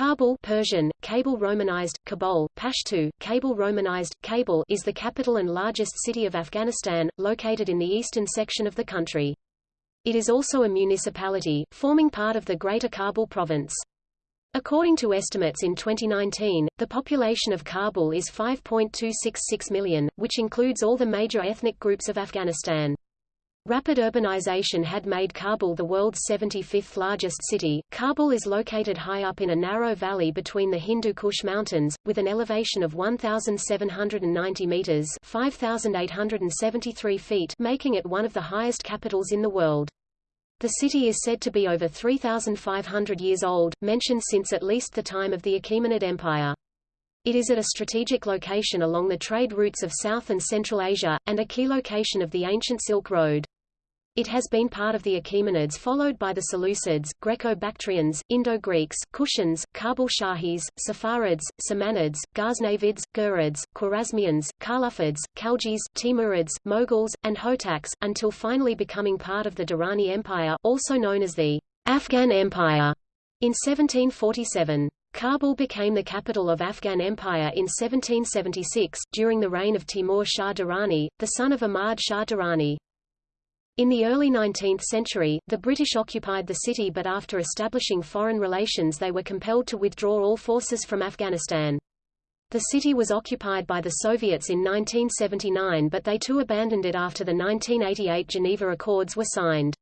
Kabul Persian, Kabul Romanized, Kabul, Pashto, Kabul Romanized, Kabul is the capital and largest city of Afghanistan, located in the eastern section of the country. It is also a municipality, forming part of the Greater Kabul province. According to estimates in 2019, the population of Kabul is 5.266 million, which includes all the major ethnic groups of Afghanistan. Rapid urbanization had made Kabul the world's 75th largest city. Kabul is located high up in a narrow valley between the Hindu Kush Mountains, with an elevation of 1,790 meters (5,873 feet), making it one of the highest capitals in the world. The city is said to be over 3,500 years old, mentioned since at least the time of the Achaemenid Empire. It is at a strategic location along the trade routes of South and Central Asia, and a key location of the ancient Silk Road. It has been part of the Achaemenids followed by the Seleucids, Greco-Bactrians, Indo-Greeks, Kushans, Kabul Shahis, Saffarids, Samanids, Ghaznavids, Ghurids, Khwarezmians, Khalaffids, Khaljis, Timurids, Moguls, and Hotaks, until finally becoming part of the Durrani Empire also known as the Afghan Empire in 1747. Kabul became the capital of Afghan Empire in 1776, during the reign of Timur Shah Durrani, the son of Ahmad Shah Durrani. In the early 19th century, the British occupied the city but after establishing foreign relations they were compelled to withdraw all forces from Afghanistan. The city was occupied by the Soviets in 1979 but they too abandoned it after the 1988 Geneva Accords were signed.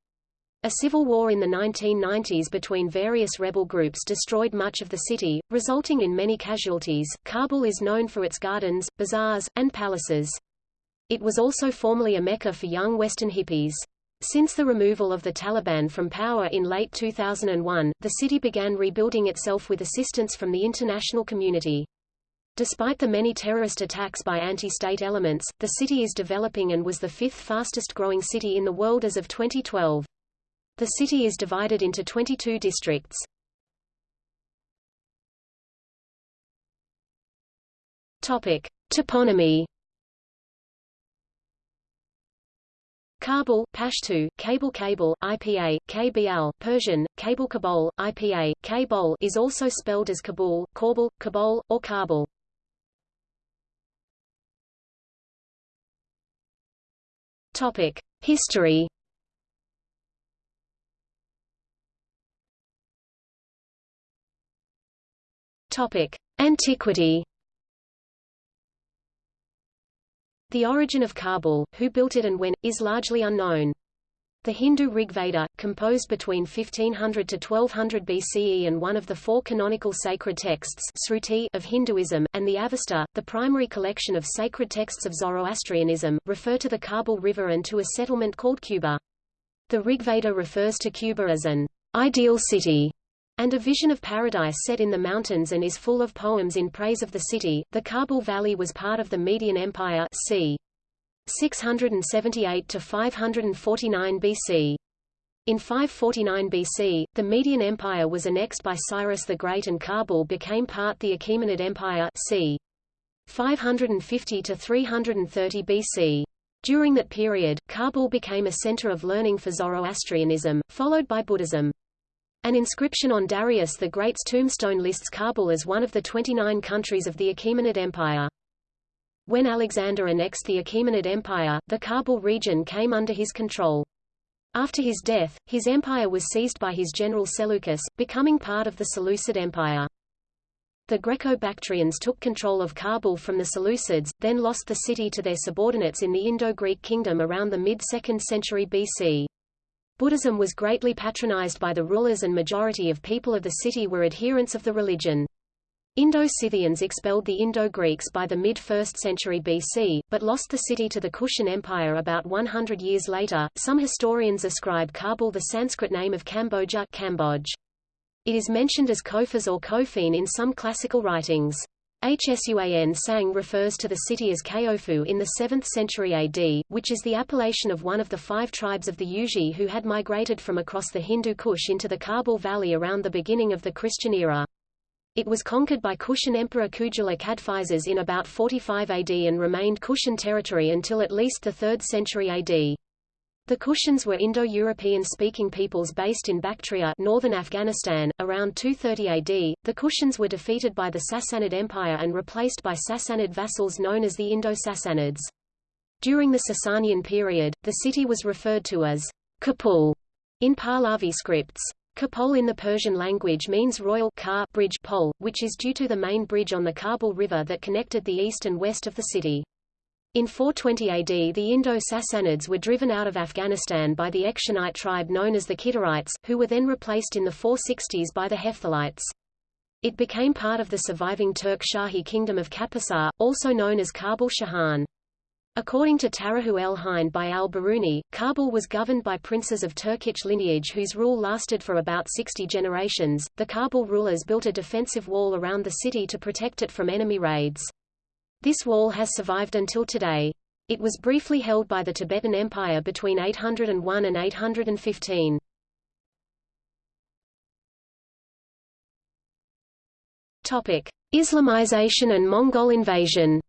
A civil war in the 1990s between various rebel groups destroyed much of the city, resulting in many casualties. Kabul is known for its gardens, bazaars, and palaces. It was also formerly a mecca for young Western hippies. Since the removal of the Taliban from power in late 2001, the city began rebuilding itself with assistance from the international community. Despite the many terrorist attacks by anti-state elements, the city is developing and was the fifth fastest growing city in the world as of 2012. The city is divided into 22 districts. Topic: Toponymy. Kabul, Pashto, Cable Kabul, IPA, KBL, Persian, Kabul Kabul, IPA, Kabul is also spelled as Kabul, Kabul, Kabul, or Kabul. Topic: History. Topic: Antiquity. The origin of Kabul, who built it and when, is largely unknown. The Hindu Rigveda, composed between 1500 to 1200 BCE and one of the four canonical sacred texts of Hinduism, and the Avesta, the primary collection of sacred texts of Zoroastrianism, refer to the Kabul River and to a settlement called Kuba. The Rigveda refers to Kuba as an ideal city, and a vision of paradise set in the mountains and is full of poems in praise of the city. The Kabul Valley was part of the Median Empire c. 678 to 549 BC. In 549 BC, the Median Empire was annexed by Cyrus the Great and Kabul became part the Achaemenid Empire c. 550 to 330 BC. During that period, Kabul became a center of learning for Zoroastrianism, followed by Buddhism. An inscription on Darius the Great's tombstone lists Kabul as one of the 29 countries of the Achaemenid Empire. When Alexander annexed the Achaemenid Empire, the Kabul region came under his control. After his death, his empire was seized by his general Seleucus, becoming part of the Seleucid Empire. The Greco-Bactrians took control of Kabul from the Seleucids, then lost the city to their subordinates in the Indo-Greek kingdom around the mid-2nd century BC. Buddhism was greatly patronized by the rulers and majority of people of the city were adherents of the religion. Indo-Scythians expelled the Indo-Greeks by the mid-1st century BC, but lost the city to the Kushan Empire about 100 years later. Some historians ascribe Kabul the Sanskrit name of Cambodia Cambodge. It is mentioned as Kofas or Kofin in some classical writings. Xuanzang refers to the city as Kaofu in the 7th century AD, which is the appellation of one of the five tribes of the Yuezhi who had migrated from across the Hindu Kush into the Kabul Valley around the beginning of the Christian era. It was conquered by Kushan Emperor Kujula Kadphises in about 45 AD and remained Kushan territory until at least the 3rd century AD. The Kushans were Indo-European speaking peoples based in Bactria northern Afghanistan. Around 230 AD, the Kushans were defeated by the Sassanid Empire and replaced by Sassanid vassals known as the Indo-Sassanids. During the Sasanian period, the city was referred to as Kapul in Pahlavi scripts. Kapol in the Persian language means royal car bridge pole, which is due to the main bridge on the Kabul River that connected the east and west of the city. In 420 AD the Indo-Sassanids were driven out of Afghanistan by the Ekshonite tribe known as the Kidarites, who were then replaced in the 460s by the Hephthalites. It became part of the surviving Turk Shahi kingdom of Kapusar, also known as Kabul Shahan. According to Tarihu el Hind by al-Biruni, Kabul was governed by princes of Turkic lineage whose rule lasted for about 60 generations. The Kabul rulers built a defensive wall around the city to protect it from enemy raids. This wall has survived until today. It was briefly held by the Tibetan Empire between 801 and 815. Topic: Islamization and Mongol invasion.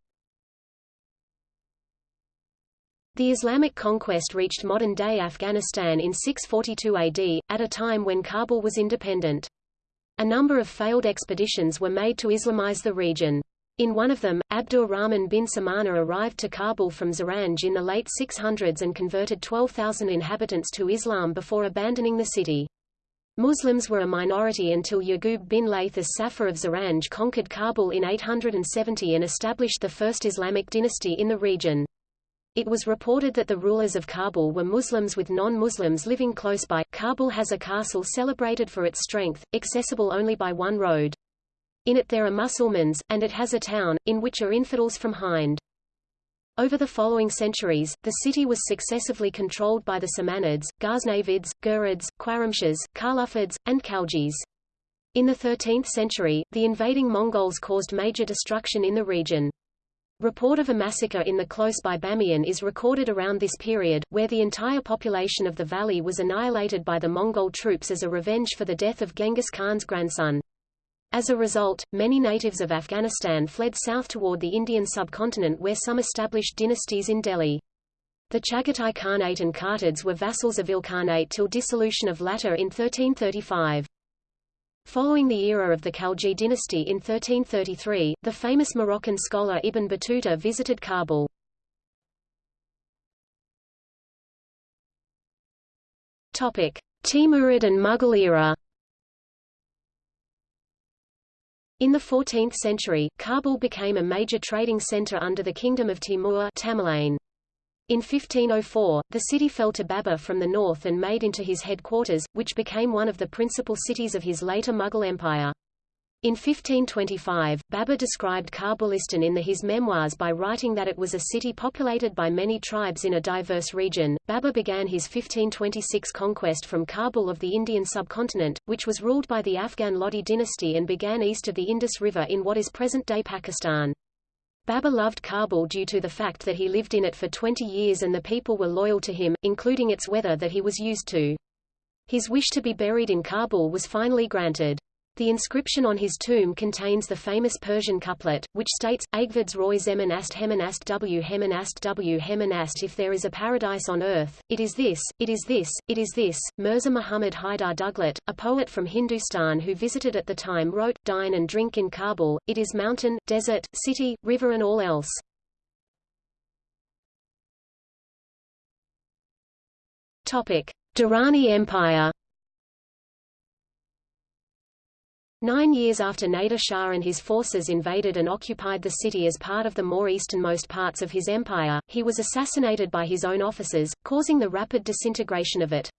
The Islamic conquest reached modern-day Afghanistan in 642 AD, at a time when Kabul was independent. A number of failed expeditions were made to Islamize the region. In one of them, Abdur Rahman bin Samana arrived to Kabul from Zaranj in the late 600s and converted 12,000 inhabitants to Islam before abandoning the city. Muslims were a minority until Yaqub bin Layth as Saffar of Zaranj conquered Kabul in 870 and established the first Islamic dynasty in the region. It was reported that the rulers of Kabul were Muslims with non-Muslims living close by. Kabul has a castle celebrated for its strength, accessible only by one road. In it there are Musulmans, and it has a town, in which are infidels from Hind. Over the following centuries, the city was successively controlled by the Samanids, Ghaznavids, Ghurids, Qaramshas, Khalaffids, and Khaljis. In the 13th century, the invading Mongols caused major destruction in the region. Report of a massacre in the close-by Bamiyan is recorded around this period, where the entire population of the valley was annihilated by the Mongol troops as a revenge for the death of Genghis Khan's grandson. As a result, many natives of Afghanistan fled south toward the Indian subcontinent where some established dynasties in Delhi. The Chagatai Khanate and Kartids were vassals of Ilkhanate till dissolution of latter in 1335. Following the era of the Khalji dynasty in 1333, the famous Moroccan scholar Ibn Battuta visited Kabul. Topic: Timurid and Mughal era. In the 14th century, Kabul became a major trading center under the Kingdom of Timur Tamerlane. In 1504, the city fell to Babur from the north and made into his headquarters, which became one of the principal cities of his later Mughal Empire. In 1525, Babur described Kabulistan in the, his memoirs by writing that it was a city populated by many tribes in a diverse region. Babur began his 1526 conquest from Kabul of the Indian subcontinent, which was ruled by the Afghan Lodi dynasty and began east of the Indus River in what is present-day Pakistan. Babur loved Kabul due to the fact that he lived in it for 20 years and the people were loyal to him, including its weather that he was used to. His wish to be buried in Kabul was finally granted. The inscription on his tomb contains the famous Persian couplet, which states, Agvids roy zemanast hemanast w hemanast w hemanast if there is a paradise on earth, it is this, it is this, it is this. Mirza Muhammad Haidar Duglat, a poet from Hindustan who visited at the time wrote, Dine and drink in Kabul, it is mountain, desert, city, river and all else. Topic. Durrani Empire Nine years after Nader Shah and his forces invaded and occupied the city as part of the more easternmost parts of his empire, he was assassinated by his own officers, causing the rapid disintegration of it.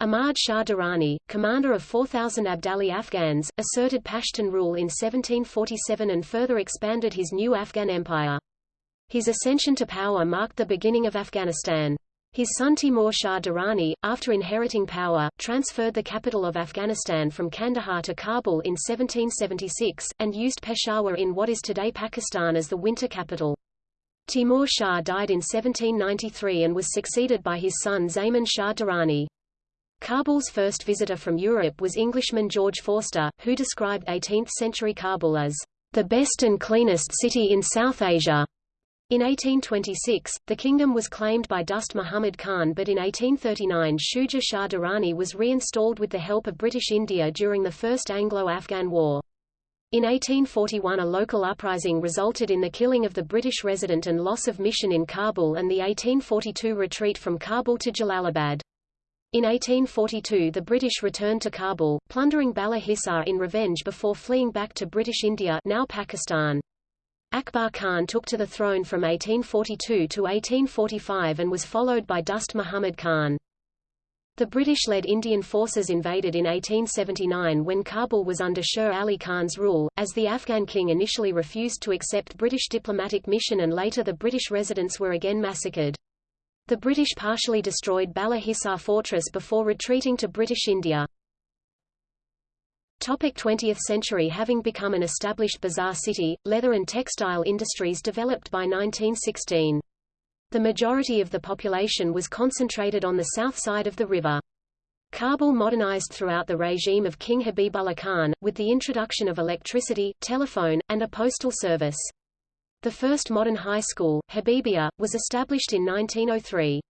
Ahmad Shah Durrani, commander of 4,000 Abdali Afghans, asserted Pashtun rule in 1747 and further expanded his new Afghan empire. His ascension to power marked the beginning of Afghanistan. His son Timur Shah Durrani, after inheriting power, transferred the capital of Afghanistan from Kandahar to Kabul in 1776, and used Peshawar in what is today Pakistan as the winter capital. Timur Shah died in 1793 and was succeeded by his son Zaman Shah Durrani. Kabul's first visitor from Europe was Englishman George Forster, who described 18th-century Kabul as the best and cleanest city in South Asia. In 1826, the kingdom was claimed by Dost Muhammad Khan but in 1839 Shuja Shah Durrani was reinstalled with the help of British India during the First Anglo-Afghan War. In 1841 a local uprising resulted in the killing of the British resident and loss of mission in Kabul and the 1842 retreat from Kabul to Jalalabad. In 1842 the British returned to Kabul, plundering Bala Hisar in revenge before fleeing back to British India now Pakistan. Akbar Khan took to the throne from 1842 to 1845 and was followed by Dost Muhammad Khan. The British-led Indian forces invaded in 1879 when Kabul was under Sher Ali Khan's rule, as the Afghan king initially refused to accept British diplomatic mission and later the British residents were again massacred. The British partially destroyed Bala Hisar fortress before retreating to British India. Topic 20th century Having become an established bazaar city, leather and textile industries developed by 1916. The majority of the population was concentrated on the south side of the river. Kabul modernized throughout the regime of King Habibullah Khan, with the introduction of electricity, telephone, and a postal service. The first modern high school, Habibia, was established in 1903.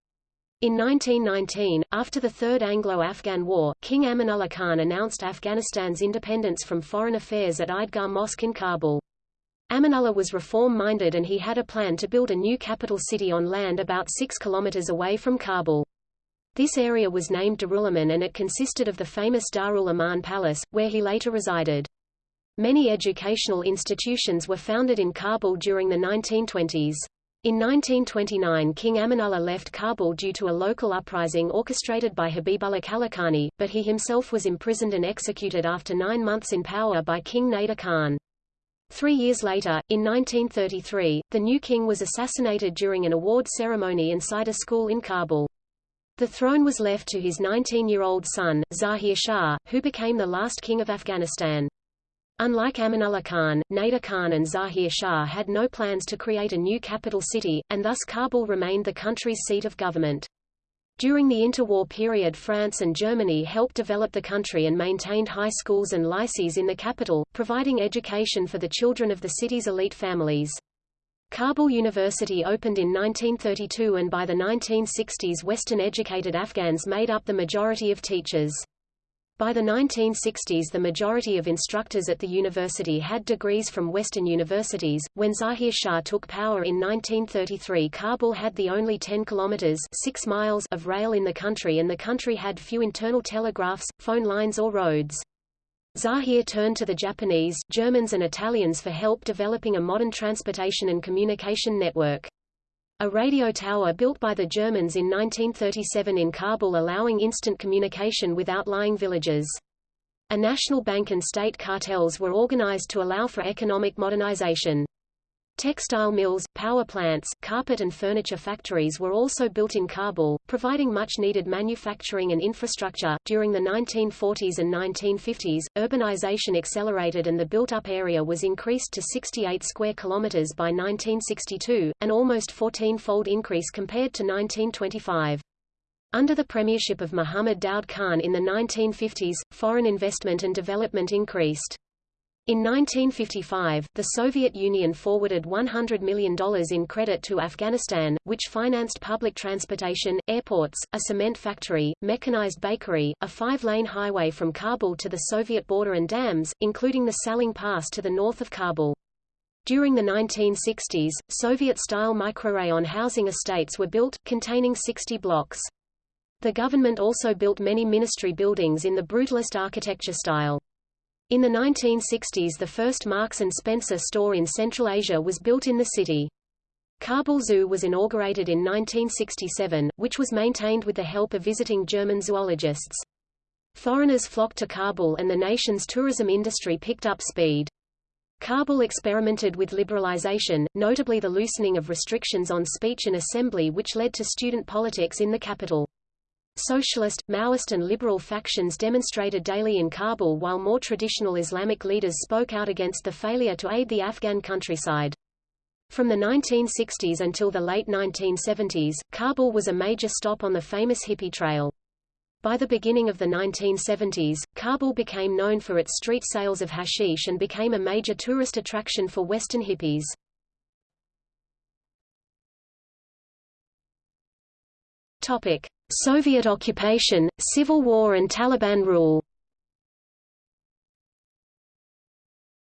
In 1919, after the Third Anglo-Afghan War, King Amanullah Khan announced Afghanistan's independence from foreign affairs at Eidgah Mosque in Kabul. Amanullah was reform-minded and he had a plan to build a new capital city on land about 6 kilometers away from Kabul. This area was named Darul-Aman and it consisted of the famous Darul Aman Palace, where he later resided. Many educational institutions were founded in Kabul during the 1920s. In 1929 King Amanullah left Kabul due to a local uprising orchestrated by Habibullah Kalakani, but he himself was imprisoned and executed after nine months in power by King Nader Khan. Three years later, in 1933, the new king was assassinated during an award ceremony inside a school in Kabul. The throne was left to his 19-year-old son, Zahir Shah, who became the last king of Afghanistan. Unlike Amanullah Khan, Nader Khan and Zahir Shah had no plans to create a new capital city, and thus Kabul remained the country's seat of government. During the interwar period France and Germany helped develop the country and maintained high schools and lycees in the capital, providing education for the children of the city's elite families. Kabul University opened in 1932 and by the 1960s Western-educated Afghans made up the majority of teachers. By the 1960s the majority of instructors at the university had degrees from Western universities. When Zahir Shah took power in 1933 Kabul had the only 10 kilometers 6 miles of rail in the country and the country had few internal telegraphs, phone lines or roads. Zahir turned to the Japanese, Germans and Italians for help developing a modern transportation and communication network. A radio tower built by the Germans in 1937 in Kabul allowing instant communication with outlying villages. A national bank and state cartels were organized to allow for economic modernization. Textile mills, power plants, carpet and furniture factories were also built in Kabul, providing much-needed manufacturing and infrastructure. During the 1940s and 1950s, urbanization accelerated and the built-up area was increased to 68 square kilometers by 1962, an almost 14-fold increase compared to 1925. Under the premiership of Muhammad Daud Khan in the 1950s, foreign investment and development increased. In 1955, the Soviet Union forwarded $100 million in credit to Afghanistan, which financed public transportation, airports, a cement factory, mechanized bakery, a five-lane highway from Kabul to the Soviet border and dams, including the Salang Pass to the north of Kabul. During the 1960s, Soviet-style microrayon housing estates were built, containing 60 blocks. The government also built many ministry buildings in the brutalist architecture style. In the 1960s the first Marks & Spencer store in Central Asia was built in the city. Kabul Zoo was inaugurated in 1967, which was maintained with the help of visiting German zoologists. Foreigners flocked to Kabul and the nation's tourism industry picked up speed. Kabul experimented with liberalization, notably the loosening of restrictions on speech and assembly which led to student politics in the capital socialist, Maoist and liberal factions demonstrated daily in Kabul while more traditional Islamic leaders spoke out against the failure to aid the Afghan countryside. From the 1960s until the late 1970s, Kabul was a major stop on the famous hippie trail. By the beginning of the 1970s, Kabul became known for its street sales of hashish and became a major tourist attraction for Western hippies. Topic: Soviet occupation, civil war and Taliban rule.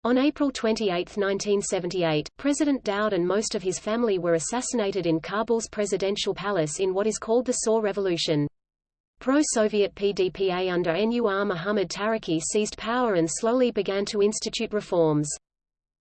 On April 28, 1978, President Daoud and most of his family were assassinated in Kabul's presidential palace in what is called the Saur Revolution. Pro-Soviet PDPA under Nur Muhammad Taraki seized power and slowly began to institute reforms.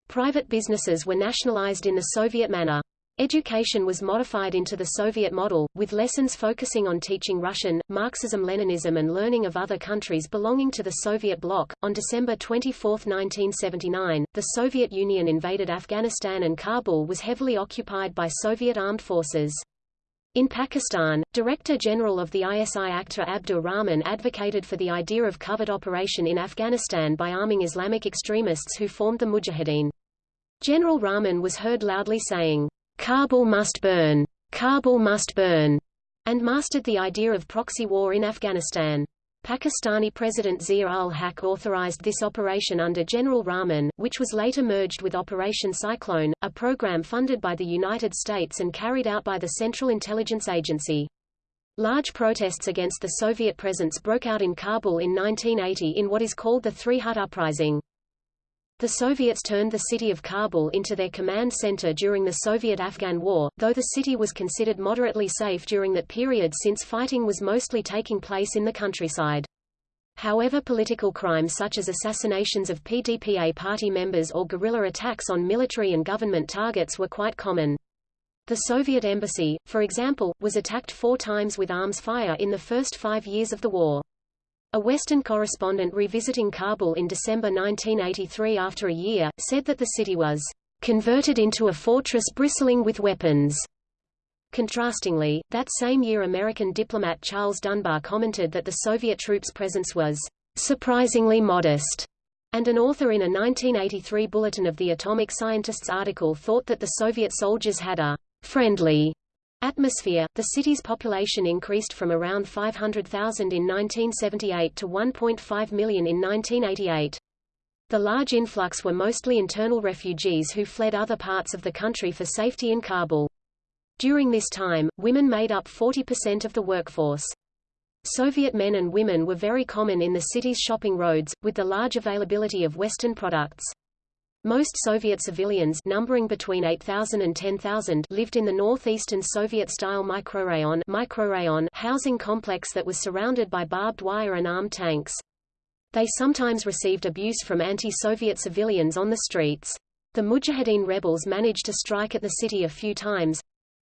Private businesses were nationalized in the Soviet manner. Education was modified into the Soviet model, with lessons focusing on teaching Russian, Marxism-Leninism and learning of other countries belonging to the Soviet bloc. On December 24, 1979, the Soviet Union invaded Afghanistan and Kabul was heavily occupied by Soviet armed forces. In Pakistan, Director General of the ISI Akhtar Abdur Rahman advocated for the idea of covert operation in Afghanistan by arming Islamic extremists who formed the Mujahideen. General Rahman was heard loudly saying, Kabul must burn, Kabul must burn, and mastered the idea of proxy war in Afghanistan. Pakistani President Zia-ul-Haq authorized this operation under General Rahman, which was later merged with Operation Cyclone, a program funded by the United States and carried out by the Central Intelligence Agency. Large protests against the Soviet presence broke out in Kabul in 1980 in what is called the Three Hut Uprising. The Soviets turned the city of Kabul into their command center during the Soviet-Afghan War, though the city was considered moderately safe during that period since fighting was mostly taking place in the countryside. However political crimes such as assassinations of PDPA party members or guerrilla attacks on military and government targets were quite common. The Soviet embassy, for example, was attacked four times with arms fire in the first five years of the war. A Western correspondent revisiting Kabul in December 1983 after a year, said that the city was converted into a fortress bristling with weapons. Contrastingly, that same year American diplomat Charles Dunbar commented that the Soviet troops' presence was surprisingly modest, and an author in a 1983 Bulletin of the Atomic Scientists article thought that the Soviet soldiers had a friendly Atmosphere The city's population increased from around 500,000 in 1978 to 1.5 million in 1988. The large influx were mostly internal refugees who fled other parts of the country for safety in Kabul. During this time, women made up 40% of the workforce. Soviet men and women were very common in the city's shopping roads, with the large availability of Western products. Most Soviet civilians numbering between 8,000 and 10,000 lived in the northeastern Soviet-style microrayon, microrayon housing complex that was surrounded by barbed wire and armed tanks. They sometimes received abuse from anti-Soviet civilians on the streets. The Mujahideen rebels managed to strike at the city a few times,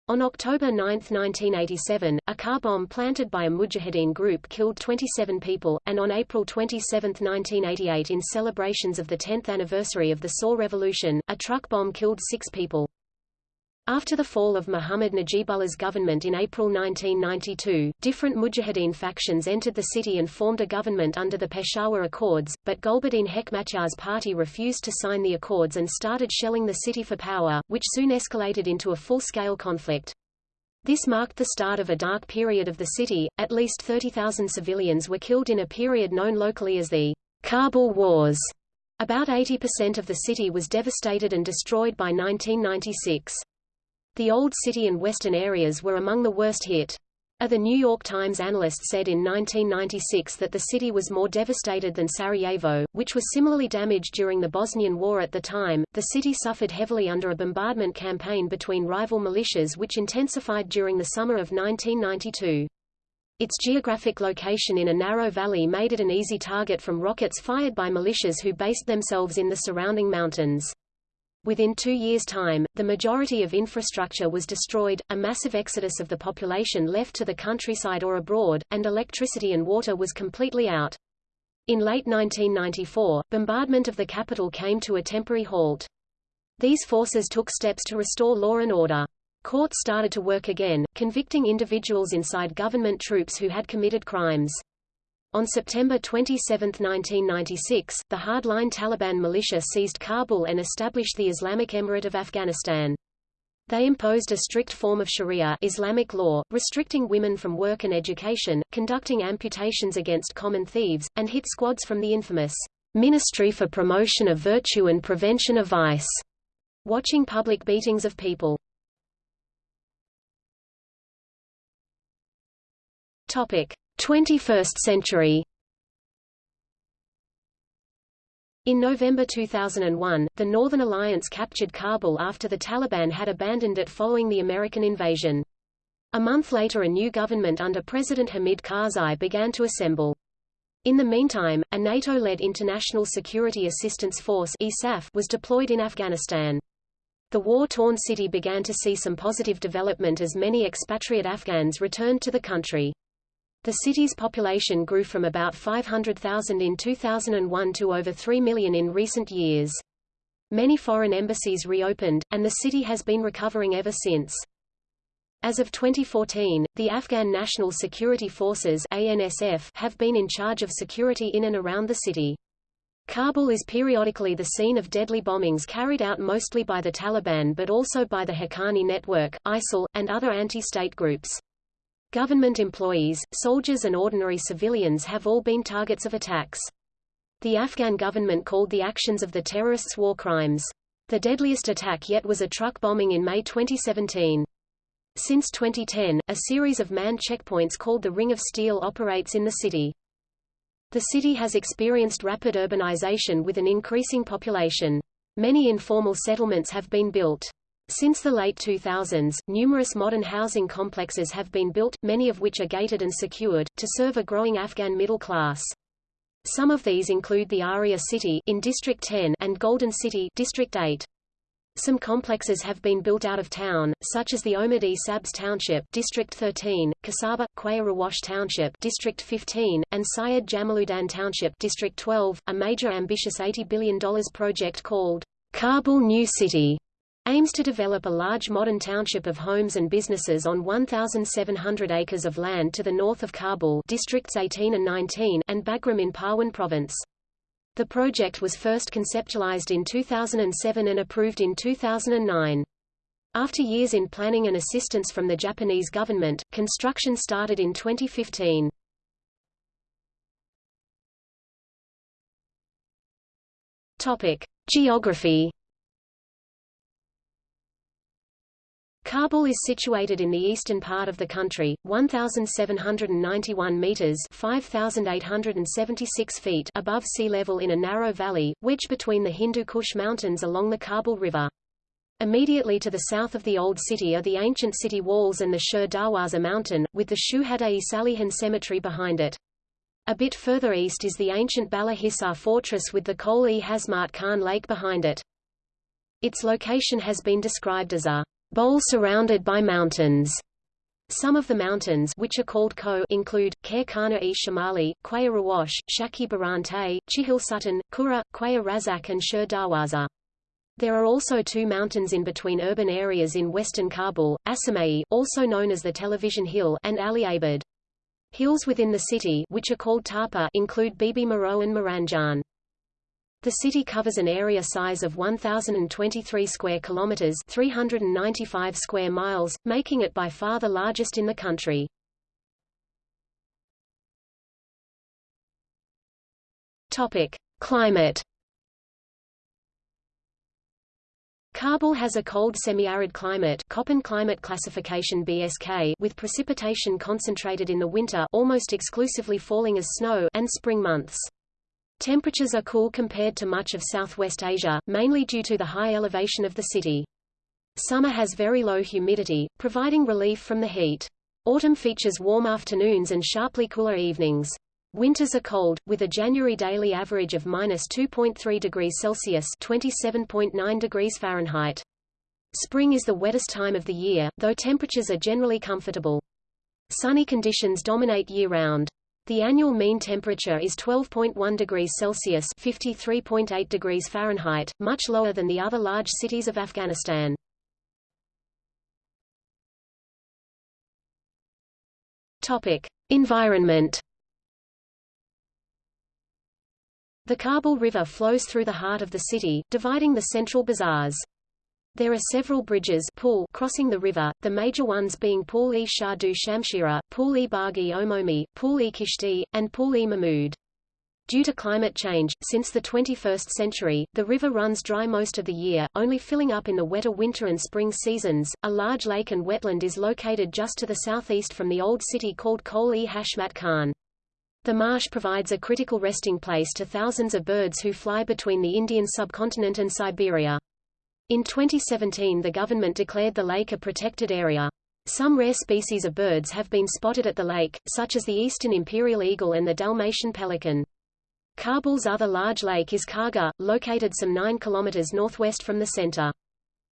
on October 9, 1987, a car bomb planted by a Mujahideen group killed 27 people, and on April 27, 1988 in celebrations of the 10th anniversary of the Saur Revolution, a truck bomb killed six people. After the fall of Muhammad Najibullah's government in April 1992, different Mujahideen factions entered the city and formed a government under the Peshawar Accords, but Gulbuddin Hekmatyar's party refused to sign the accords and started shelling the city for power, which soon escalated into a full-scale conflict. This marked the start of a dark period of the city, at least 30,000 civilians were killed in a period known locally as the Kabul Wars. About 80% of the city was devastated and destroyed by 1996. The Old City and western areas were among the worst hit. A The New York Times analyst said in 1996 that the city was more devastated than Sarajevo, which was similarly damaged during the Bosnian War at the time. The city suffered heavily under a bombardment campaign between rival militias which intensified during the summer of 1992. Its geographic location in a narrow valley made it an easy target from rockets fired by militias who based themselves in the surrounding mountains. Within two years' time, the majority of infrastructure was destroyed, a massive exodus of the population left to the countryside or abroad, and electricity and water was completely out. In late 1994, bombardment of the capital came to a temporary halt. These forces took steps to restore law and order. Courts started to work again, convicting individuals inside government troops who had committed crimes. On September 27, 1996, the hardline Taliban militia seized Kabul and established the Islamic Emirate of Afghanistan. They imposed a strict form of Sharia Islamic law, restricting women from work and education, conducting amputations against common thieves, and hit squads from the infamous Ministry for Promotion of Virtue and Prevention of Vice, watching public beatings of people. Topic: 21st century. In November 2001, the Northern Alliance captured Kabul after the Taliban had abandoned it following the American invasion. A month later a new government under President Hamid Karzai began to assemble. In the meantime, a NATO-led International Security Assistance Force was deployed in Afghanistan. The war-torn city began to see some positive development as many expatriate Afghans returned to the country. The city's population grew from about 500,000 in 2001 to over 3 million in recent years. Many foreign embassies reopened, and the city has been recovering ever since. As of 2014, the Afghan National Security Forces ANSF have been in charge of security in and around the city. Kabul is periodically the scene of deadly bombings carried out mostly by the Taliban but also by the Haqqani Network, ISIL, and other anti-state groups. Government employees, soldiers and ordinary civilians have all been targets of attacks. The Afghan government called the actions of the terrorists war crimes. The deadliest attack yet was a truck bombing in May 2017. Since 2010, a series of manned checkpoints called the Ring of Steel operates in the city. The city has experienced rapid urbanization with an increasing population. Many informal settlements have been built. Since the late 2000s, numerous modern housing complexes have been built, many of which are gated and secured, to serve a growing Afghan middle class. Some of these include the Aria City in District 10 and Golden City District 8. Some complexes have been built out of town, such as the Omid-e Sabz Township District 13, Kasaba, Quaya Rawash Township District 15, and Syed Jamaluddin Township District 12. A major ambitious $80 billion project called Kabul New City aims to develop a large modern township of homes and businesses on 1,700 acres of land to the north of Kabul districts 18 and 19 and Bagram in Parwan province. The project was first conceptualized in 2007 and approved in 2009. After years in planning and assistance from the Japanese government, construction started in 2015. Topic: Geography Kabul is situated in the eastern part of the country, 1,791 meters (5,876 feet) above sea level in a narrow valley, wedged between the Hindu Kush Mountains along the Kabul River. Immediately to the south of the Old City are the ancient city walls and the Shur Darwaza Mountain, with the Shuhada-e Salihan Cemetery behind it. A bit further east is the ancient Bala Hisar fortress with the Kol-e-Hashmat Khan Lake behind it. Its location has been described as a bowl surrounded by mountains. Some of the mountains which are called Ko include, Khair-Khana-e Shamali, Quaya Rawash, Shaki Barante, Chihil Sutton, Kura, Quaya Razak and Shur Darwaza. There are also two mountains in between urban areas in western Kabul, Asamai, also known as the Television Hill, and Ali Abad. Hills within the city which are called Tapa include Bibi Maro and Maranjan. The city covers an area size of 1023 square kilometers, 395 square miles, making it by far the largest in the country. Topic: Climate. Kabul has a cold semi-arid climate Köppen climate classification BSK with precipitation concentrated in the winter almost exclusively falling as snow and spring months. Temperatures are cool compared to much of Southwest Asia, mainly due to the high elevation of the city. Summer has very low humidity, providing relief from the heat. Autumn features warm afternoons and sharply cooler evenings. Winters are cold, with a January daily average of minus 2.3 degrees Celsius (27.9 degrees Fahrenheit). Spring is the wettest time of the year, though temperatures are generally comfortable. Sunny conditions dominate year-round. The annual mean temperature is 12.1 degrees Celsius (53.8 degrees Fahrenheit), much lower than the other large cities of Afghanistan. Topic: Environment. The Kabul River flows through the heart of the city, dividing the central bazaars. There are several bridges pool crossing the river, the major ones being Pool-e Shah du Shamshira, Pool-e Baghi Omomi, Pool-e Kishti, and Pool-e Mahmud. Due to climate change, since the 21st century, the river runs dry most of the year, only filling up in the wetter winter and spring seasons. A large lake and wetland is located just to the southeast from the old city called Kol-e-Hashmat Khan. The marsh provides a critical resting place to thousands of birds who fly between the Indian subcontinent and Siberia. In 2017 the government declared the lake a protected area. Some rare species of birds have been spotted at the lake, such as the eastern imperial eagle and the Dalmatian pelican. Kabul's other large lake is Kharga, located some 9 kilometers northwest from the center.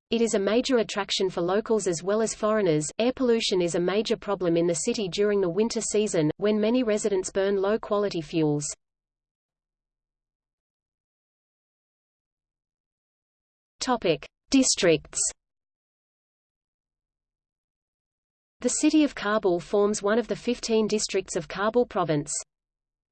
It is a major attraction for locals as well as foreigners. Air pollution is a major problem in the city during the winter season, when many residents burn low-quality fuels. Topic: Districts. The city of Kabul forms one of the 15 districts of Kabul province.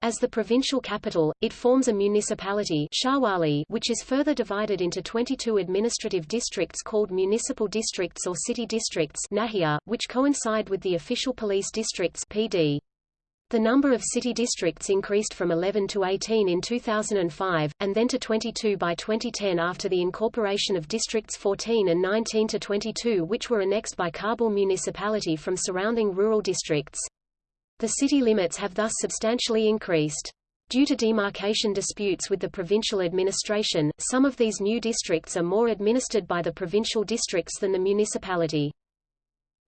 As the provincial capital, it forms a municipality Sharwali, which is further divided into 22 administrative districts called municipal districts or city districts Nahia, which coincide with the official police districts PD. The number of city districts increased from 11 to 18 in 2005, and then to 22 by 2010 after the incorporation of districts 14 and 19 to 22 which were annexed by Kabul municipality from surrounding rural districts. The city limits have thus substantially increased. Due to demarcation disputes with the provincial administration, some of these new districts are more administered by the provincial districts than the municipality.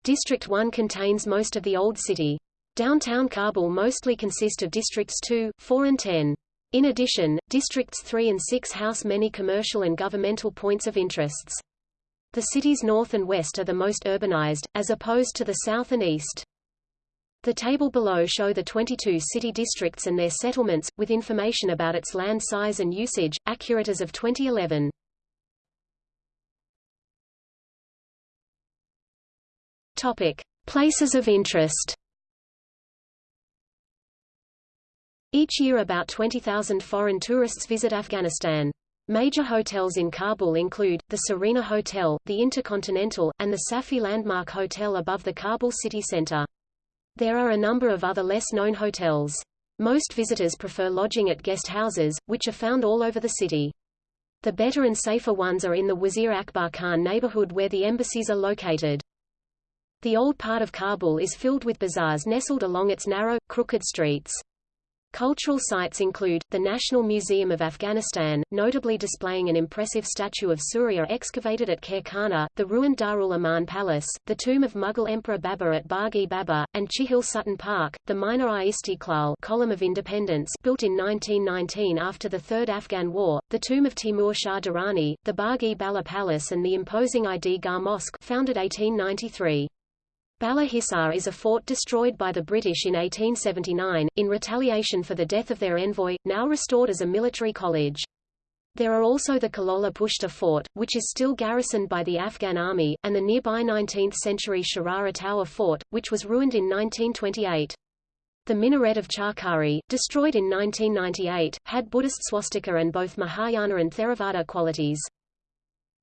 District 1 contains most of the old city. Downtown Kabul mostly consist of districts 2, 4 and 10. In addition, districts 3 and 6 house many commercial and governmental points of interests. The cities north and west are the most urbanized, as opposed to the south and east. The table below show the 22 city districts and their settlements, with information about its land size and usage, accurate as of 2011. Topic. Places of interest Each year about 20,000 foreign tourists visit Afghanistan. Major hotels in Kabul include, the Serena Hotel, the Intercontinental, and the Safi Landmark Hotel above the Kabul city center. There are a number of other less-known hotels. Most visitors prefer lodging at guest houses, which are found all over the city. The better and safer ones are in the Wazir Akbar Khan neighborhood where the embassies are located. The old part of Kabul is filled with bazaars nestled along its narrow, crooked streets. Cultural sites include, the National Museum of Afghanistan, notably displaying an impressive statue of Surya excavated at Khairkhana, the ruined Darul Aman Palace, the tomb of Mughal Emperor Babur at Bagh-e-Babur, and Chihil Sutton Park, the Minar-i-Istiqlal column of independence built in 1919 after the Third Afghan War, the tomb of Timur Shah Durrani, the Bagh-e-Bala Palace and the imposing Id-Gah Mosque founded 1893. Bala Hisar is a fort destroyed by the British in 1879, in retaliation for the death of their envoy, now restored as a military college. There are also the Kalola Pushta Fort, which is still garrisoned by the Afghan army, and the nearby 19th-century Sharara Tower Fort, which was ruined in 1928. The minaret of Chakari, destroyed in 1998, had Buddhist swastika and both Mahayana and Theravada qualities.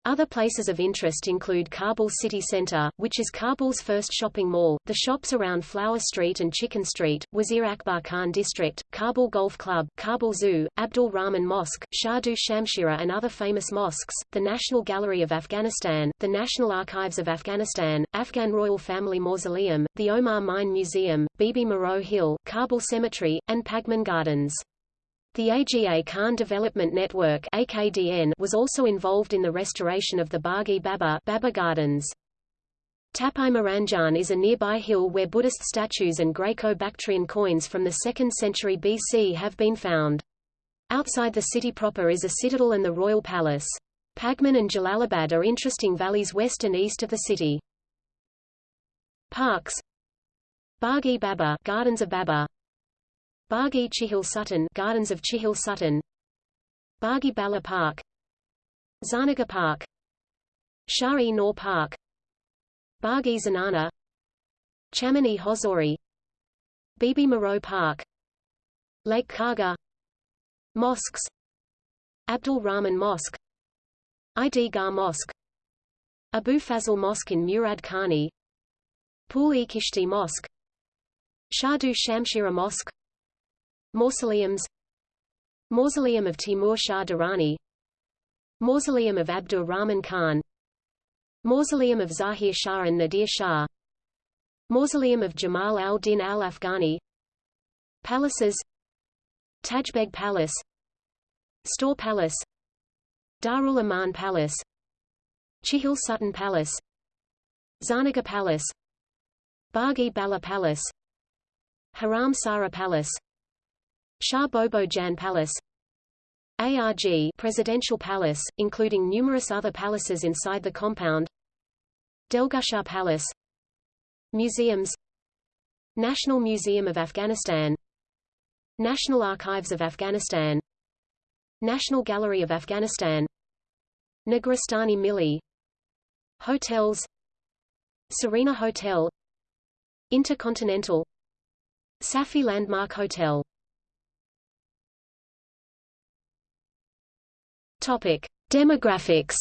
Other places of interest include Kabul city center, which is Kabul's first shopping mall, the shops around Flower Street and Chicken Street, Wazir Akbar Khan District, Kabul Golf Club, Kabul Zoo, Abdul Rahman Mosque, Shah-Du Shamshira and other famous mosques, the National Gallery of Afghanistan, the National Archives of Afghanistan, Afghan Royal Family Mausoleum, the Omar Mine Museum, Bibi Moreau Hill, Kabul Cemetery, and Pagman Gardens. The AGA Khan Development Network AKDN was also involved in the restoration of the Bagh-e-Babur Babur Gardens. Tapai Maranjan is a nearby hill where Buddhist statues and Greco-Bactrian coins from the 2nd century BC have been found. Outside the city proper is a citadel and the royal palace. Pagman and Jalalabad are interesting valleys west and east of the city. Parks Bagh-e-Babur Gardens of Babur Bagh Chihil Sutton Gardens of Chihil Sutton. Baghi Bala Park. Zanaga Park. Shah-e Noor Park. Baghi Zanana. Chamani Hozori Bibi Moreau Park. Lake Kharga Mosques. Abdul Rahman Mosque. Id-Gah Mosque. Abu Fazl Mosque in Murad Khani. Pool-e-Kishti Mosque. Shah-Du Shamshira Mosque Mausoleums. Mausoleum of Timur Shah Durrani. Mausoleum of Abdur Rahman Khan. Mausoleum of Zahir Shah and Nadir Shah. Mausoleum of Jamal al-Din al-Afghani. Palaces. Tajbeg Palace. Store Palace. Darul Aman Palace. Chihil Sutton Palace. Zarnaga Palace. Baghi Bala Palace. Haram Sara Palace Shah Bobo Jan Palace ARG Presidential Palace, including numerous other palaces inside the compound Delgushar Palace Museums National Museum of Afghanistan National Archives of Afghanistan National Gallery of Afghanistan Negrestani Milli Hotels Serena Hotel Intercontinental Safi Landmark Hotel Topic: Demographics.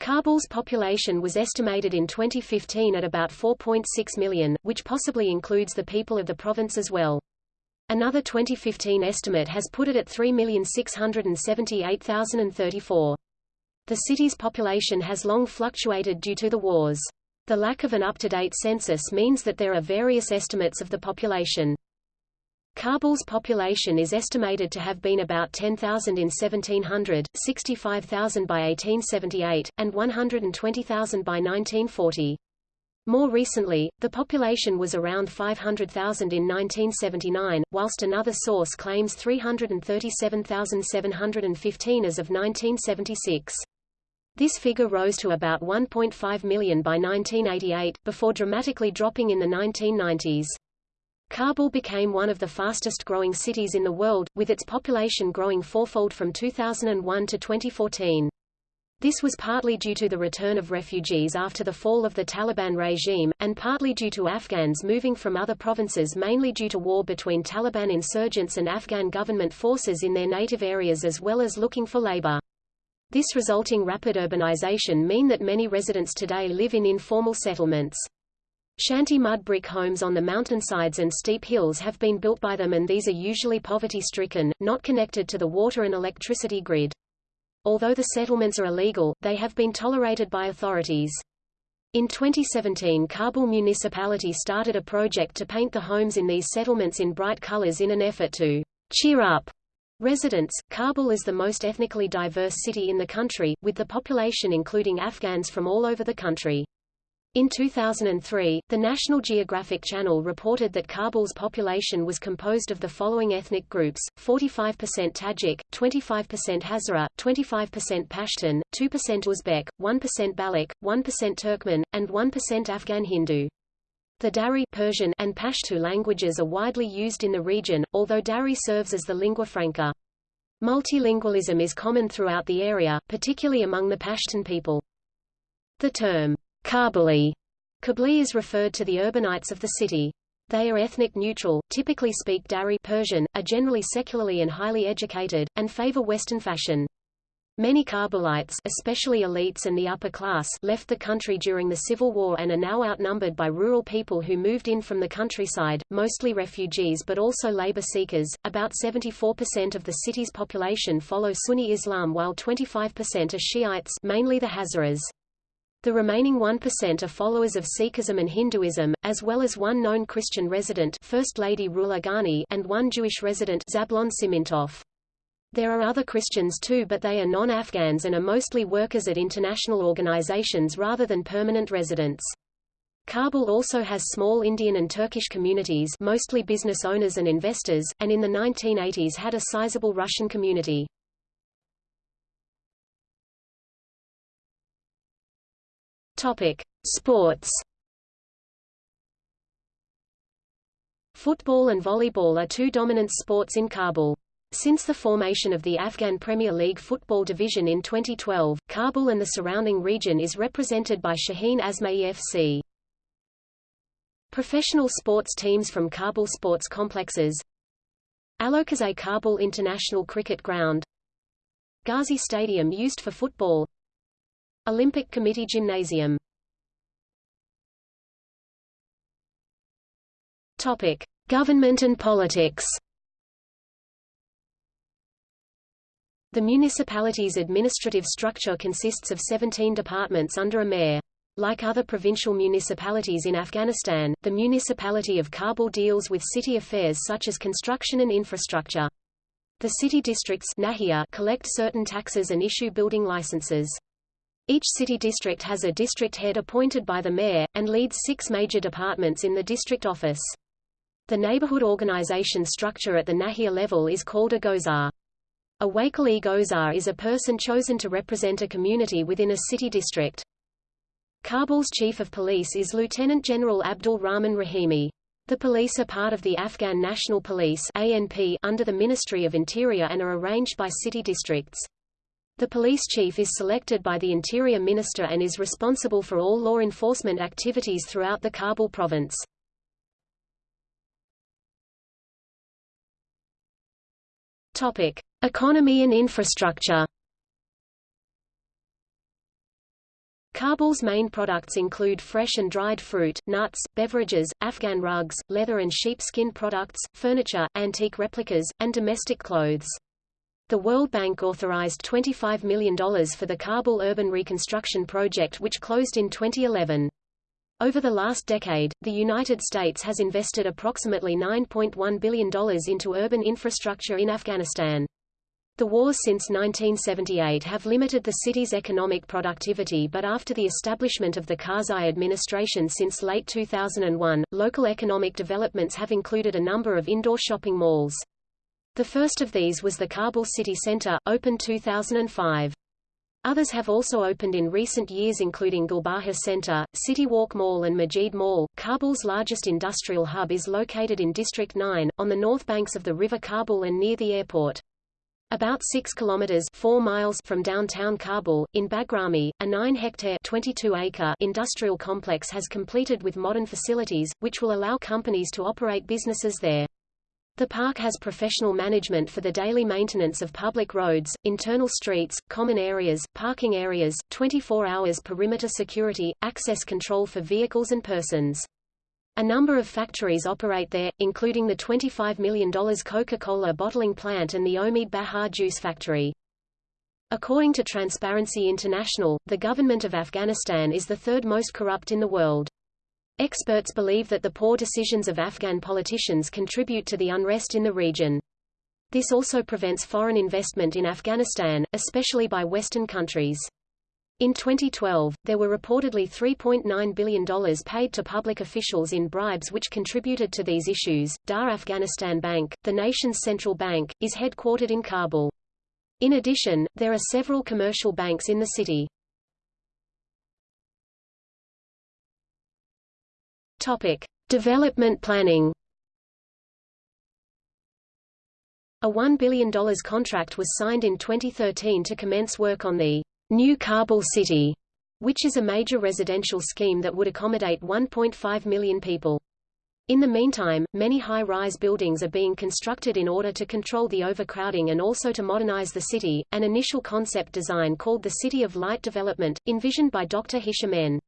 Kabul's population was estimated in 2015 at about 4.6 million, which possibly includes the people of the province as well. Another 2015 estimate has put it at 3,678,034. The city's population has long fluctuated due to the wars. The lack of an up-to-date census means that there are various estimates of the population. Kabul's population is estimated to have been about 10,000 in 1700, 65,000 by 1878, and 120,000 by 1940. More recently, the population was around 500,000 in 1979, whilst another source claims 337,715 as of 1976. This figure rose to about 1.5 million by 1988, before dramatically dropping in the 1990s. Kabul became one of the fastest-growing cities in the world, with its population growing fourfold from 2001 to 2014. This was partly due to the return of refugees after the fall of the Taliban regime, and partly due to Afghans moving from other provinces mainly due to war between Taliban insurgents and Afghan government forces in their native areas as well as looking for labor. This resulting rapid urbanization mean that many residents today live in informal settlements. Shanty mud brick homes on the mountainsides and steep hills have been built by them and these are usually poverty-stricken, not connected to the water and electricity grid. Although the settlements are illegal, they have been tolerated by authorities. In 2017 Kabul municipality started a project to paint the homes in these settlements in bright colors in an effort to cheer up residents. Kabul is the most ethnically diverse city in the country, with the population including Afghans from all over the country. In 2003, the National Geographic Channel reported that Kabul's population was composed of the following ethnic groups, 45% Tajik, 25% Hazara, 25% Pashtun, 2% Uzbek, 1% Baloch, 1% Turkmen, and 1% Afghan Hindu. The Dari Persian and Pashto languages are widely used in the region, although Dari serves as the lingua franca. Multilingualism is common throughout the area, particularly among the Pashtun people. The term Kabuli Kabli is referred to the urbanites of the city. They are ethnic neutral, typically speak Dari Persian, are generally secularly and highly educated, and favor Western fashion. Many Kabulites especially elites and the upper class left the country during the Civil War and are now outnumbered by rural people who moved in from the countryside, mostly refugees but also labor seekers. About 74% of the city's population follow Sunni Islam while 25% are Shiites mainly the Hazaras. The remaining 1% are followers of Sikhism and Hinduism, as well as one known Christian resident First Lady Rula Ghani and one Jewish resident Zablon Simintov. There are other Christians too but they are non-Afghans and are mostly workers at international organizations rather than permanent residents. Kabul also has small Indian and Turkish communities mostly business owners and investors, and in the 1980s had a sizable Russian community. Topic: Sports. Football and volleyball are two dominant sports in Kabul. Since the formation of the Afghan Premier League football division in 2012, Kabul and the surrounding region is represented by Shaheen Asmayee FC. Professional sports teams from Kabul sports complexes Alokozay Kabul International Cricket Ground Ghazi Stadium used for football Olympic Committee Gymnasium Topic. Government and politics The municipality's administrative structure consists of 17 departments under a mayor. Like other provincial municipalities in Afghanistan, the municipality of Kabul deals with city affairs such as construction and infrastructure. The city districts collect certain taxes and issue building licenses. Each city district has a district head appointed by the mayor, and leads six major departments in the district office. The neighborhood organization structure at the Nahia level is called a gozar. A wakil-e gozar is a person chosen to represent a community within a city district. Kabul's chief of police is Lieutenant General Abdul Rahman Rahimi. The police are part of the Afghan National Police ANP under the Ministry of Interior and are arranged by city districts. The police chief is selected by the Interior Minister and is responsible for all law enforcement activities throughout the Kabul province. Topic: Economy and infrastructure. Kabul's main products include fresh and dried fruit, nuts, beverages, Afghan rugs, leather and sheepskin products, furniture, antique replicas, and domestic clothes. The World Bank authorized $25 million for the Kabul Urban Reconstruction Project which closed in 2011. Over the last decade, the United States has invested approximately $9.1 billion into urban infrastructure in Afghanistan. The wars since 1978 have limited the city's economic productivity but after the establishment of the Karzai administration since late 2001, local economic developments have included a number of indoor shopping malls. The first of these was the Kabul City Center, opened 2005. Others have also opened in recent years including Gulbahar Center, City Walk Mall and Majid Mall. Kabul's largest industrial hub is located in District 9, on the north banks of the River Kabul and near the airport. About 6 kilometers 4 miles from downtown Kabul, in Bagrami, a 9-hectare 22-acre industrial complex has completed with modern facilities, which will allow companies to operate businesses there. The park has professional management for the daily maintenance of public roads, internal streets, common areas, parking areas, 24 hours perimeter security, access control for vehicles and persons. A number of factories operate there, including the $25 million Coca-Cola bottling plant and the Omid Bahar juice factory. According to Transparency International, the government of Afghanistan is the third most corrupt in the world. Experts believe that the poor decisions of Afghan politicians contribute to the unrest in the region. This also prevents foreign investment in Afghanistan, especially by Western countries. In 2012, there were reportedly $3.9 billion paid to public officials in bribes which contributed to these issues. Da Afghanistan Bank, the nation's central bank, is headquartered in Kabul. In addition, there are several commercial banks in the city. Topic: Development planning. A $1 billion contract was signed in 2013 to commence work on the New Kabul City, which is a major residential scheme that would accommodate 1.5 million people. In the meantime, many high-rise buildings are being constructed in order to control the overcrowding and also to modernize the city. An initial concept design called the City of Light Development, envisioned by Dr. Hisham N.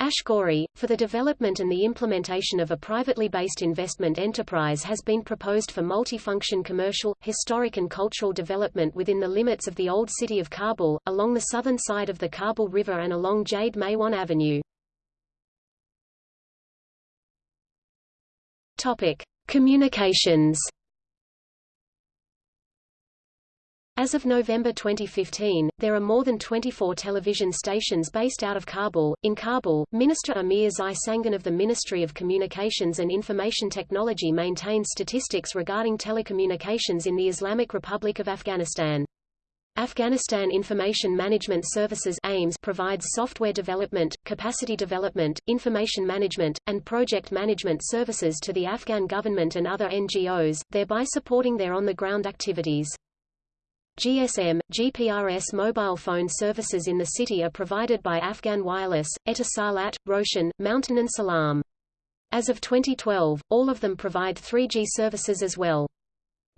Ashkouri, for the development and the implementation of a privately based investment enterprise has been proposed for multifunction commercial, historic and cultural development within the limits of the old city of Kabul, along the southern side of the Kabul River and along Jadeh Maiwand Avenue. Topic. Communications As of November 2015, there are more than 24 television stations based out of Kabul. In Kabul, Minister Amirzai Sangin of the Ministry of Communications and Information Technology maintains statistics regarding telecommunications in the Islamic Republic of Afghanistan. Afghanistan Information Management Services AIMS provides software development, capacity development, information management, and project management services to the Afghan government and other NGOs, thereby supporting their on-the-ground activities. GSM, GPRS mobile phone services in the city are provided by Afghan Wireless, Etisalat, Roshan, Mountain and Salam. As of 2012, all of them provide 3G services as well.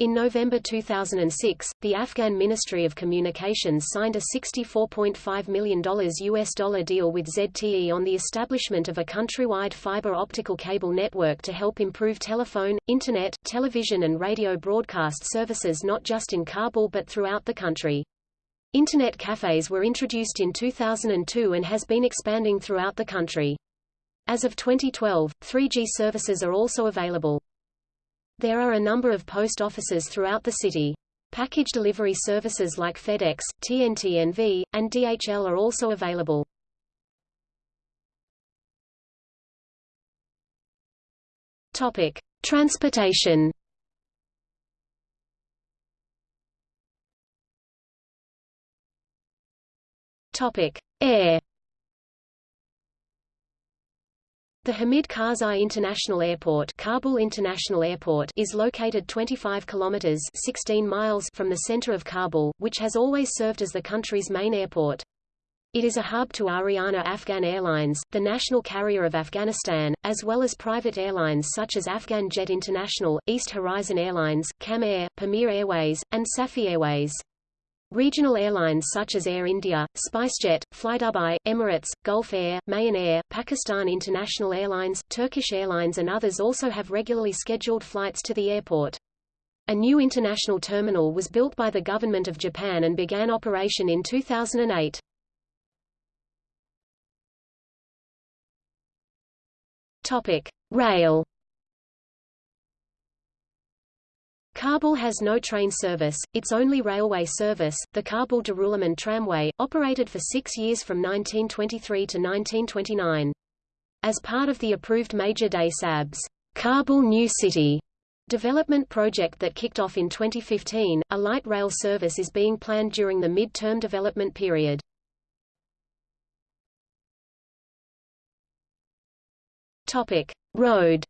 In November 2006, the Afghan Ministry of Communications signed a $64.5 million US dollar deal with ZTE on the establishment of a countrywide fiber optical cable network to help improve telephone, internet, television and radio broadcast services not just in Kabul but throughout the country. Internet cafes were introduced in 2002 and has been expanding throughout the country. As of 2012, 3G services are also available. There are a number of post offices throughout the city. Package delivery services like FedEx, TNT NV, and DHL are also available. Topic: Transportation. Topic: Air. The Hamid Karzai International Airport, Kabul International Airport is located 25 kilometers 16 miles from the center of Kabul, which has always served as the country's main airport. It is a hub to Ariana Afghan Airlines, the national carrier of Afghanistan, as well as private airlines such as Afghan Jet International, East Horizon Airlines, Kam Air, Pamir Airways, and Safi Airways. Regional airlines such as Air India, SpiceJet, FlyDubai, Emirates, Gulf Air, Mahan Air, Pakistan International Airlines, Turkish Airlines and others also have regularly scheduled flights to the airport. A new international terminal was built by the Government of Japan and began operation in 2008. Topic: Rail Kabul has no train service, its only railway service, the Kabul-Darulaman Tramway, operated for six years from 1923 to 1929. As part of the approved Major Day Sab's Kabul New City development project that kicked off in 2015, a light rail service is being planned during the mid-term development period. Topic: Road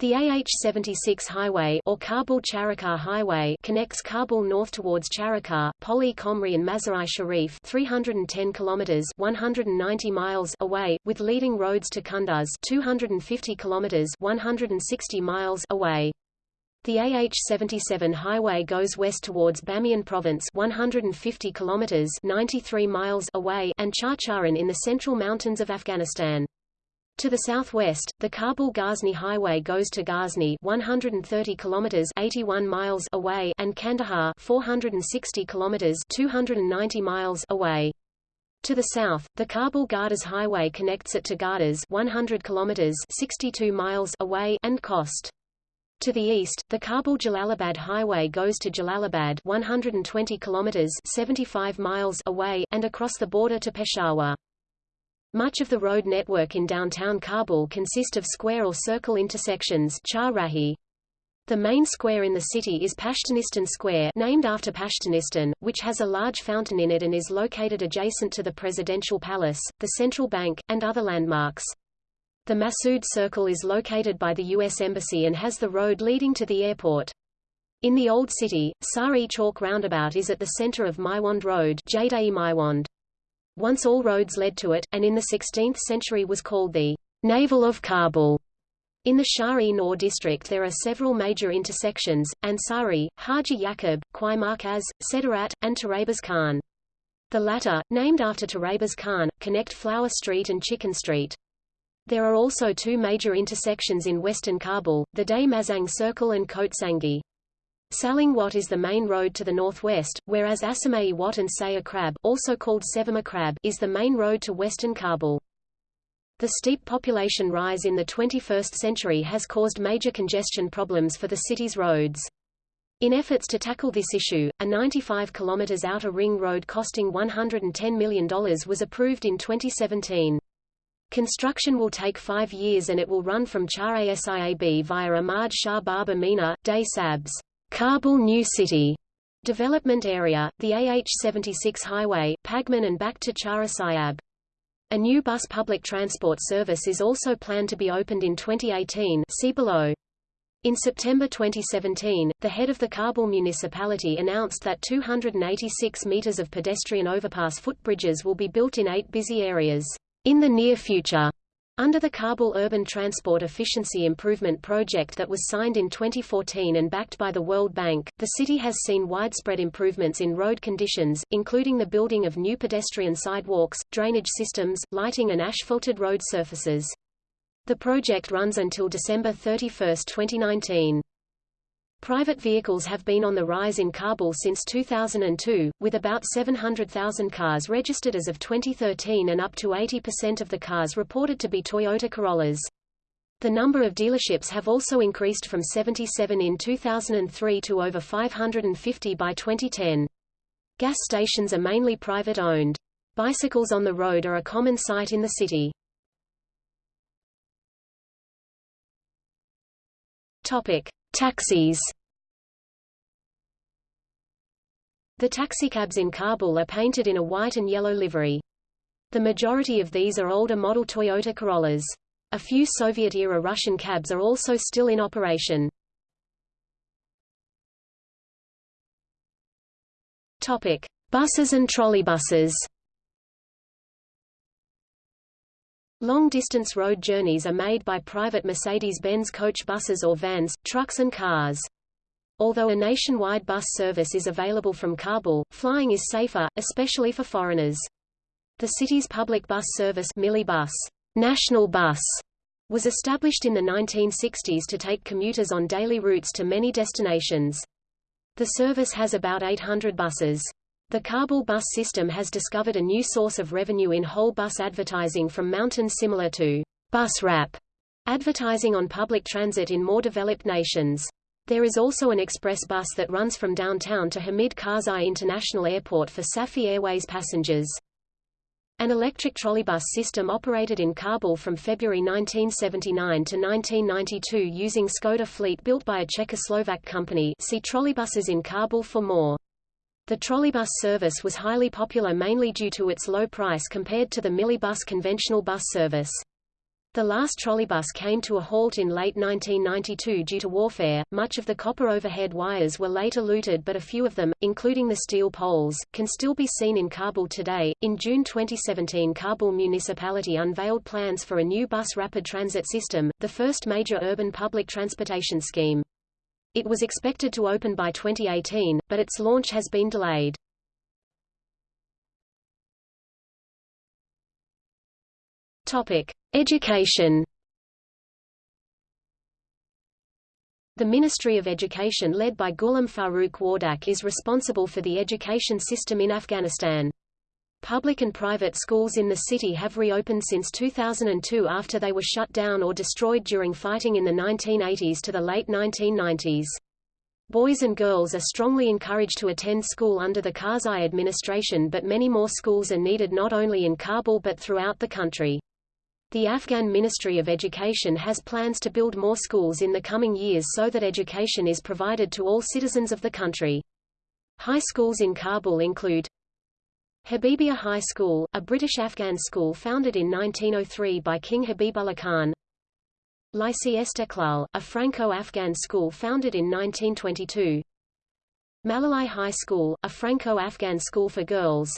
The AH-76 highway or Kabul Charikar Highway connects Kabul north towards Charikar, Pul-i-Khumri and Mazar-i Sharif 310 kilometers 190 miles away, with leading roads to Kunduz 250 kilometers 160 miles away. The AH-77 highway goes west towards Bamiyan province 150 kilometers 93 miles away and Chaghcharan in the central mountains of Afghanistan. To the southwest, the Kabul-Ghazni Highway goes to Ghazni 130 kilometers 81 miles away and Kandahar 460 kilometers 290 miles away. To the south, the Kabul-Gardez Highway connects it to Gardez 100 kilometers 62 miles away and Khost. To the east, the Kabul-Jalalabad Highway goes to Jalalabad 120 kilometers 75 miles away and across the border to Peshawar. Much of the road network in downtown Kabul consist of square or circle intersections. The main square in the city is Pashtunistan Square named after Pashtunistan, which has a large fountain in it and is located adjacent to the Presidential Palace, the Central Bank, and other landmarks. The Masood Circle is located by the U.S. Embassy and has the road leading to the airport. In the Old City, Sari Chalk Roundabout is at the center of Maiwand Road Maiwand. Once all roads led to it, and in the 16th century was called the Navel of Kabul. In the Shah-e-Noor district there are several major intersections, Ansari, Haji Yaqub, Quai Markaz, Sedarat, and Turabaz Khan. The latter, named after Turabaz Khan, connect Flower Street and Chicken Street. There are also two major intersections in western Kabul, the Deh Mazang Circle and Kotsangi. Salang Wat is the main road to the northwest, whereas Asamei Wat and Saya Krab also called Sevama Krab is the main road to western Kabul. The steep population rise in the 21st century has caused major congestion problems for the city's roads. In efforts to tackle this issue, a 95 km outer ring road costing $110 million was approved in 2017. Construction will take five years and it will run from Char Asiab via Ahmad Shah Baba Mina, Day Sabs. Kabul New City development area, the AH-76 highway, Pagman and back to Charasiab. A new bus public transport service is also planned to be opened in 2018 see below. In September 2017, the head of the Kabul municipality announced that 286 meters of pedestrian overpass footbridges will be built in eight busy areas in the near future Under the Kabul Urban Transport Efficiency Improvement Project that was signed in 2014 and backed by the World Bank, the city has seen widespread improvements in road conditions, including the building of new pedestrian sidewalks, drainage systems, lighting and asphalted road surfaces. The project runs until December 31, 2019. Private vehicles have been on the rise in Kabul since 2002, with about 700,000 cars registered as of 2013 and up to 80% of the cars reported to be Toyota Corollas. The number of dealerships have also increased from 77 in 2003 to over 550 by 2010. Gas stations are mainly private-owned. Bicycles on the road are a common sight in the city. Topic: Taxis The taxicabs in Kabul are painted in a white and yellow livery. The majority of these are older model Toyota Corollas. A few Soviet-era Russian cabs are also still in operation. Topic: Buses and trolleybuses. Long-distance road journeys are made by private Mercedes-Benz coach buses or vans, trucks and cars. Although a nationwide bus service is available from Kabul, flying is safer, especially for foreigners. The city's public bus service Millibus, National Bus, was established in the 1960s to take commuters on daily routes to many destinations. The service has about 800 buses. The Kabul bus system has discovered a new source of revenue in whole bus advertising from mountains similar to bus wrap advertising on public transit in more developed nations. There is also an express bus that runs from downtown to Hamid Karzai International Airport for Safi Airways passengers. An electric trolleybus system operated in Kabul from February 1979 to 1992 using Skoda fleet built by a Czechoslovak company see trolleybuses in Kabul for more. The trolleybus service was highly popular mainly due to its low price compared to the Millibus conventional bus service. The last trolleybus came to a halt in late 1992 due to warfare. Much of the copper overhead wires were later looted, but a few of them, including the steel poles, can still be seen in Kabul today. In June 2017, Kabul municipality unveiled plans for a new bus rapid transit system, the first major urban public transportation scheme. It was expected to open by 2018, but its launch has been delayed. Topic: Education. The Ministry of Education led by Ghulam Farooq Wardak is responsible for the education system in Afghanistan. Public and private schools in the city have reopened since 2002 after they were shut down or destroyed during fighting in the 1980s to the late 1990s. Boys and girls are strongly encouraged to attend school under the Karzai administration but many more schools are needed not only in Kabul but throughout the country. The Afghan Ministry of Education has plans to build more schools in the coming years so that education is provided to all citizens of the country. High schools in Kabul include Habibia High School, a British-Afghan school founded in 1903 by King Habibullah Khan. Lycée Esteklal, a Franco-Afghan school founded in 1922. Malalai High School, a Franco-Afghan school for girls.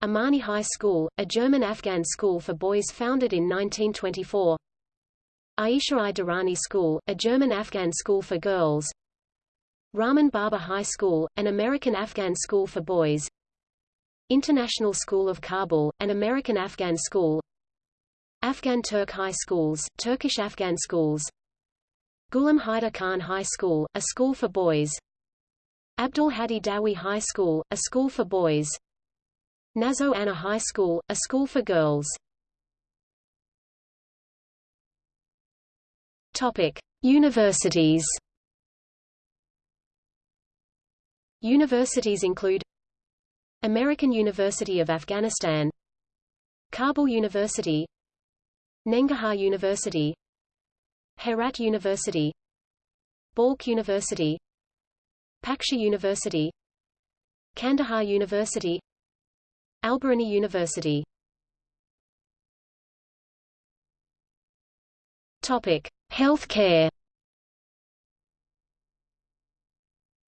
Amani High School, a German-Afghan school for boys founded in 1924. Aisha I Durrani School, a German-Afghan school for girls. Rahman Baba High School, an American-Afghan school for boys. International School of Kabul, an American-Afghan school. Afghan Turk High Schools, Turkish-Afghan schools. Ghulam Haider Khan High School, a school for boys. Abdul Hadi Dawi High School, a school for boys. Nazo Anna High School, a school for girls. Topic. Universities. Universities include American University of Afghanistan Kabul University Nangarhar University Herat University Balkh University Paksha University Kandahar University Al-Biruni University Topic: Health care.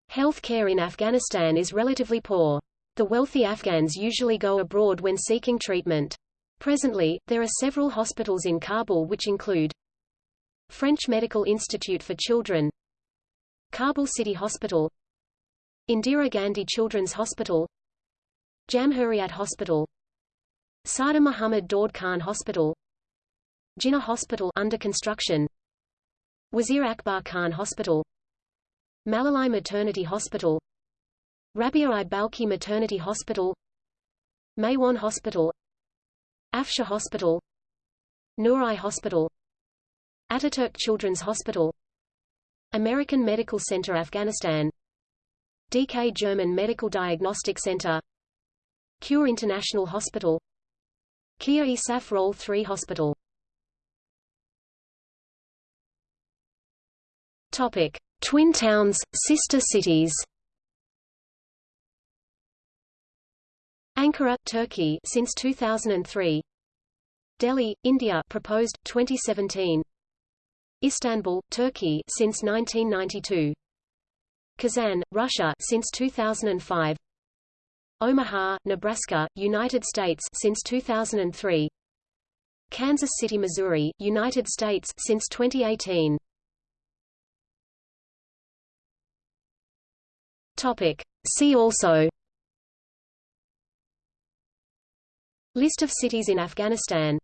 Health care in Afghanistan is relatively poor. The wealthy Afghans usually go abroad when seeking treatment. Presently, there are several hospitals in Kabul which include French Medical Institute for Children Kabul City Hospital Indira Gandhi Children's Hospital Jamhuriyat Hospital Sardar Muhammad Daud Khan Hospital Jinnah Hospital under construction Wazir Akbar Khan Hospital Malalai Maternity Hospital Rabia i Balki Maternity Hospital Maiwand Hospital Afshar Hospital Noor-i Hospital Ataturk Children's Hospital American Medical Center Afghanistan DK German Medical Diagnostic Center Cure International Hospital Kia ISAF Role 3 Hospital. Topic Twin towns, sister cities Ankara, Turkey since 2003 Delhi, India proposed 2017 Istanbul, Turkey since 1992 Kazan, Russia since 2005 Omaha, Nebraska, United States since 2003 Kansas City, Missouri, United States since 2018 Topic. See also List of cities in Afghanistan.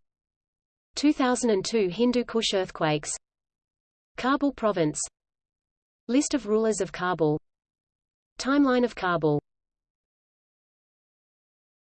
2002 Hindu Kush earthquakes. Kabul province. List of rulers of Kabul. Timeline of Kabul